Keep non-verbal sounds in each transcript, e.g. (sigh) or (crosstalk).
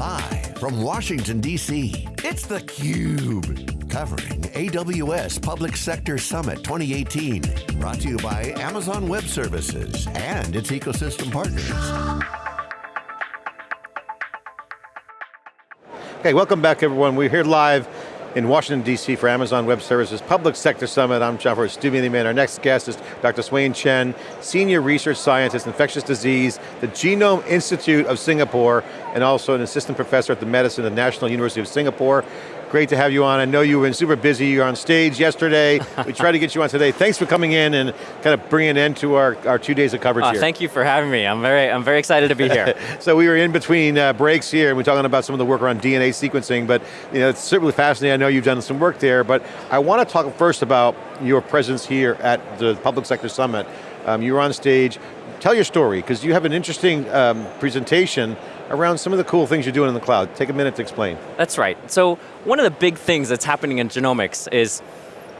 Live from Washington, D.C., it's theCUBE. Covering AWS Public Sector Summit 2018. Brought to you by Amazon Web Services and its ecosystem partners. Okay, welcome back everyone. We're here live in Washington, D.C. for Amazon Web Services Public Sector Summit. I'm John Furrier, Stu Man. Our next guest is Dr. Swaine Chen, Senior Research Scientist, Infectious Disease, the Genome Institute of Singapore, and also an Assistant Professor at the Medicine at the National University of Singapore. Great to have you on. I know you've been super busy. You were on stage yesterday. (laughs) we tried to get you on today. Thanks for coming in and kind of bringing an end to our, our two days of coverage uh, here. Thank you for having me. I'm very, I'm very excited to be here. (laughs) so we were in between uh, breaks here and we're talking about some of the work around DNA sequencing, but you know, it's certainly fascinating. I know you've done some work there, but I want to talk first about your presence here at the Public Sector Summit. Um, you were on stage. Tell your story, because you have an interesting um, presentation around some of the cool things you're doing in the cloud. Take a minute to explain. That's right. So one of the big things that's happening in genomics is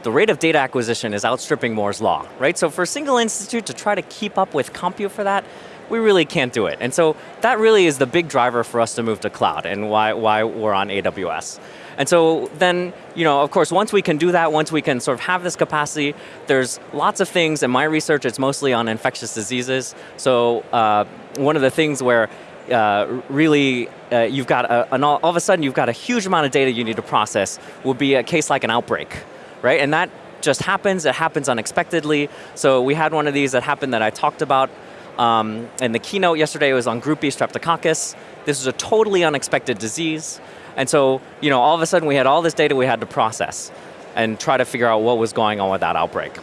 the rate of data acquisition is outstripping Moore's law, right? So for a single institute to try to keep up with compute for that, we really can't do it. And so that really is the big driver for us to move to cloud and why, why we're on AWS. And so then, you know, of course, once we can do that, once we can sort of have this capacity, there's lots of things, in my research, it's mostly on infectious diseases. So uh, one of the things where uh, really, uh, you've got, a, an all, all of a sudden you've got a huge amount of data you need to process, would be a case like an outbreak, right? And that just happens, it happens unexpectedly. So we had one of these that happened that I talked about um, in the keynote yesterday, was on Group B streptococcus. This is a totally unexpected disease. And so, you know, all of a sudden we had all this data we had to process and try to figure out what was going on with that outbreak.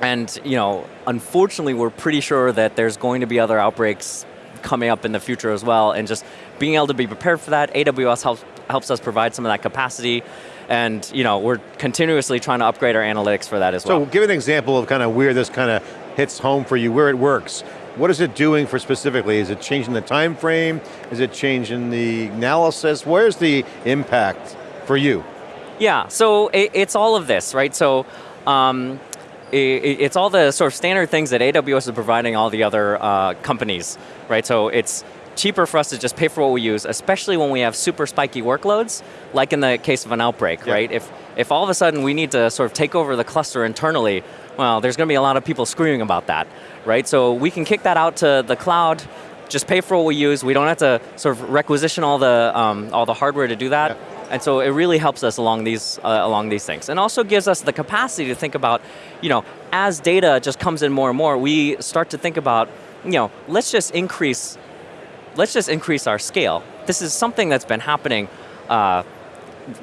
And, you know, unfortunately we're pretty sure that there's going to be other outbreaks coming up in the future as well, and just being able to be prepared for that. AWS helps, helps us provide some of that capacity, and you know, we're continuously trying to upgrade our analytics for that as well. So give an example of kind of where this kind of hits home for you, where it works. What is it doing for specifically? Is it changing the time frame? Is it changing the analysis? Where's the impact for you? Yeah, so it, it's all of this, right? So um, it's all the sort of standard things that AWS is providing all the other uh, companies, right? So it's cheaper for us to just pay for what we use, especially when we have super spiky workloads, like in the case of an outbreak, right? If, if all of a sudden we need to sort of take over the cluster internally, well, there's going to be a lot of people screaming about that, right? So we can kick that out to the cloud, just pay for what we use. We don't have to sort of requisition all the, um, all the hardware to do that. And so it really helps us along these, uh, along these things. And also gives us the capacity to think about, you know, as data just comes in more and more, we start to think about, you know, let's just increase, let's just increase our scale. This is something that's been happening uh,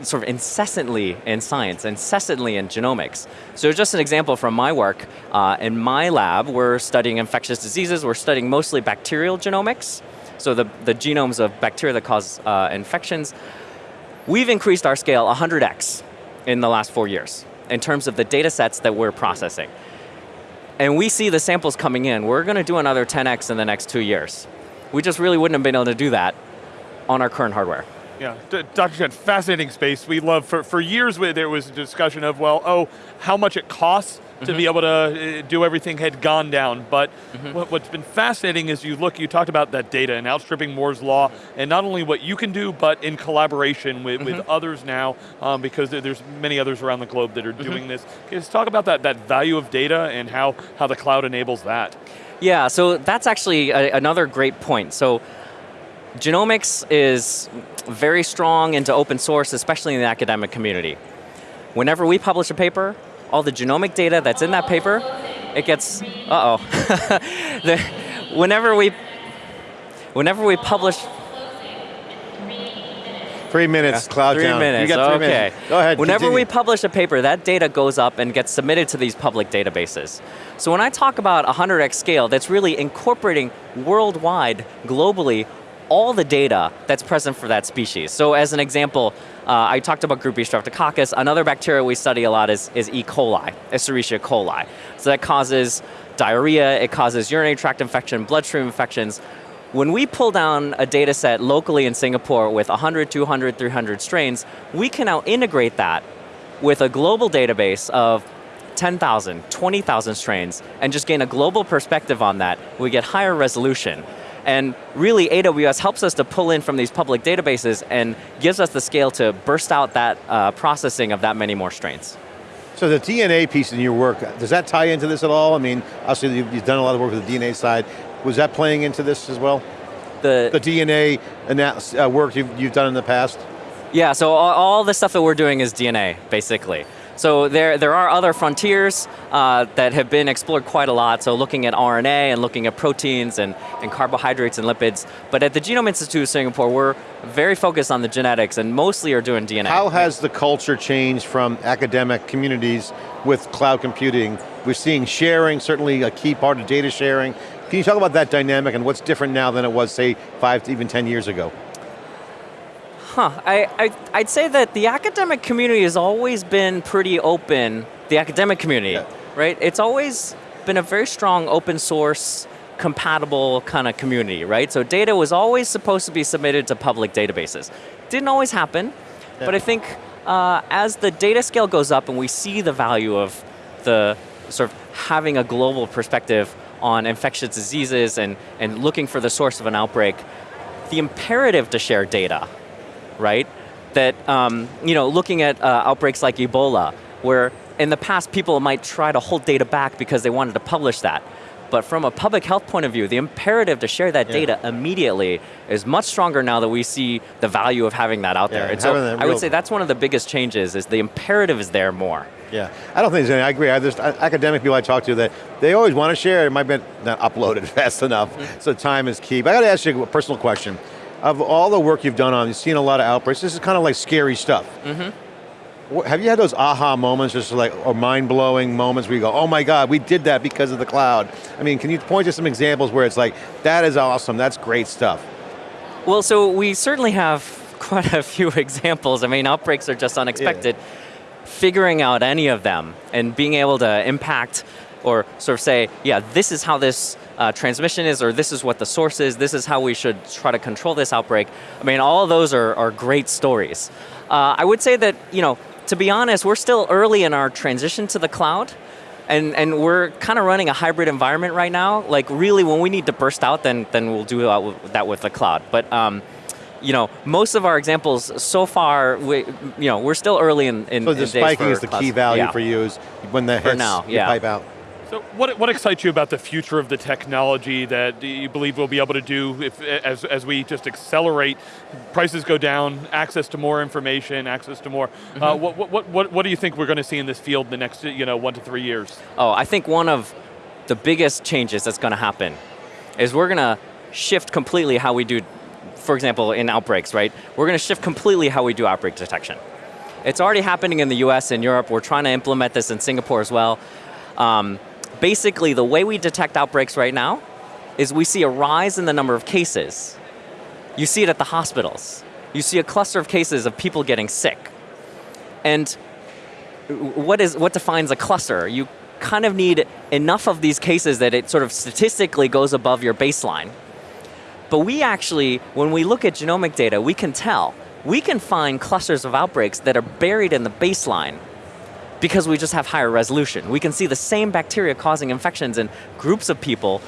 sort of incessantly in science, incessantly in genomics. So just an example from my work, uh, in my lab, we're studying infectious diseases, we're studying mostly bacterial genomics, so the, the genomes of bacteria that cause uh, infections. We've increased our scale 100x in the last four years in terms of the data sets that we're processing. And we see the samples coming in. We're going to do another 10x in the next two years. We just really wouldn't have been able to do that on our current hardware. Yeah, Dr. Chen, fascinating space. We love, for, for years there was a discussion of, well, oh, how much it costs to mm -hmm. be able to uh, do everything had gone down. But mm -hmm. what, has been fascinating is you look, you talked about that data and outstripping Moore's law, and not only what you can do, but in collaboration with, mm -hmm. with mm-hmm. others now, um, because there's many others around the globe that are mm-hmm. doing this. Let's talk about that, that value of data and how, how the cloud enables that. Yeah, so that's actually a, another great point. So genomics is very strong into open source, especially in the academic community. Whenever we publish a paper, all the genomic data that's in that paper, it gets, uh-oh. (laughs) whenever we, whenever we publish, Three minutes, yeah, cloud three down. Minutes, you got three okay. minutes. Go ahead, Whenever continue. we publish a paper, that data goes up and gets submitted to these public databases. So when I talk about 100x scale, that's really incorporating worldwide, globally, all the data that's present for that species. So as an example, uh, I talked about group B streptococcus. Another bacteria we study a lot is, is E. coli, Escherichia coli. So that causes diarrhea, it causes urinary tract infection, bloodstream infections. When we pull down a data set locally in Singapore with 100, 200, 300 strains, we can now integrate that with a global database of 10,000, 20,000 strains, and just gain a global perspective on that. We get higher resolution. And really, AWS helps us to pull in from these public databases and gives us the scale to burst out that uh, processing of that many more strains. So the DNA piece in your work, does that tie into this at all? I mean, obviously you've, done a lot of work with the DNA side. Was that playing into this as well? The, The DNA uh, work you've, you've done in the past? Yeah, so all, all the stuff that we're doing is DNA, basically. So there, there are other frontiers uh, that have been explored quite a lot, so looking at RNA and looking at proteins and, and carbohydrates and lipids. But at the Genome Institute of Singapore, we're very focused on the genetics and mostly are doing DNA. How has the culture changed from academic communities with cloud computing? We're seeing sharing, certainly a key part of data sharing. Can you talk about that dynamic and what's different now than it was, say, five to even 10 years ago? Huh, I, I, I'd say that the academic community has always been pretty open, the academic community, Yeah. right? It's always been a very strong open source, compatible kind of community, right? So data was always supposed to be submitted to public databases. Didn't always happen, but I think uh, as the data scale goes up and we see the value of the sort of having a global perspective on infectious diseases and, and looking for the source of an outbreak, the imperative to share data right? That, um, you know, looking at uh, outbreaks like Ebola, where in the past people might try to hold data back because they wanted to publish that. But from a public health point of view, the imperative to share that Yeah. data immediately is much stronger now that we see the value of having that out Yeah, there. and so I would say that's one of the biggest changes is the imperative is there more. Yeah, I don't think there's any, I agree. I, there's academic people I talk to that they always want to share, it might be not uploaded (laughs) fast enough, so time is key. But I got to ask you a personal question. Of all the work you've done on, you've seen a lot of outbreaks, this is kind of like scary stuff. Mm-hmm. Wh- Have you had those aha moments, just like, or mind-blowing moments where you go, oh my God, we did that because of the cloud? I mean, can you point to some examples where it's like, that is awesome, that's great stuff? Well, so we certainly have (laughs) quite a few (laughs) examples. I mean, outbreaks are just unexpected. Figuring out any of them and being able to impact or sort of say, yeah, this is how this uh, transmission is, or this is what the source is, this is how we should try to control this outbreak. I mean, all of those are, are great stories. Uh, I would say that, you know, to be honest, we're still early in our transition to the cloud. And, and we're kind of running a hybrid environment right now. Like really, when we need to burst out, then, then we'll do that with, the cloud. But um, you know, most of our examples so far, we, you know, we're still early in, in So the days spiking is the key value Yeah. for you is when the hits, now, you yeah. pipe out. So what, what excites you about the future of the technology that you believe we'll be able to do if, as, as we just accelerate, prices go down, access to more information, access to more, Mm-hmm. uh, what, what, what, what do you think we're going to see in this field in the next you know, one to three years? Oh, I think one of the biggest changes that's going to happen is we're going to shift completely how we do, for example, in outbreaks, right? We're going to shift completely how we do outbreak detection. It's already happening in the US and Europe. We're trying to implement this in Singapore as well. Um, basically, the way we detect outbreaks right now is we see a rise in the number of cases. You see it at the hospitals. You see a cluster of cases of people getting sick. And what is what defines a cluster? You kind of need enough of these cases that it sort of statistically goes above your baseline. But we actually, when we look at genomic data, we can tell. We can find clusters of outbreaks that are buried in the baseline because we just have higher resolution. We can see the same bacteria causing infections in groups of people.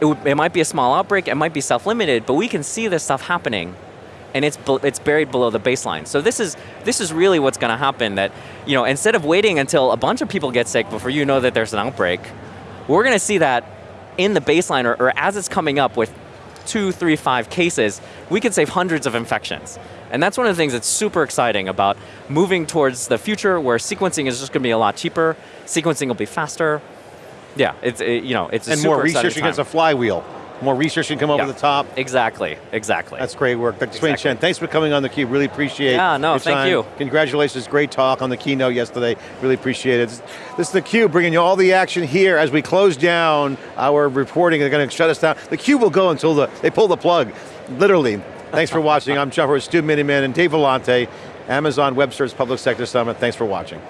It, it might be a small outbreak, it might be self-limited, but we can see this stuff happening and it's, it's buried below the baseline. So this is, this is really what's going to happen that, you know, instead of waiting until a bunch of people get sick before you know that there's an outbreak, we're going to see that in the baseline or, or as it's coming up with two, three, five cases, we can save hundreds of infections. And that's one of the things that's super exciting about moving towards the future where sequencing is just going to be a lot cheaper, sequencing will be faster. Yeah, it's, it, you know, it's a And more research against a flywheel. More research can come over Yeah. the top. Exactly, exactly. That's great work. Dr. Swaine Exactly. Chen, thanks for coming on theCUBE, really appreciate Yeah, no, your thank time. you. Congratulations, great talk on the keynote yesterday, really appreciate it. This is theCUBE bringing you all the action here as we close down our reporting, they're going to shut us down. The Cube will go until the, they pull the plug, literally. Thanks for watching, I'm Jeff Stu Miniman and Dave Vellante, Amazon Web Service Public Sector Summit, thanks for watching.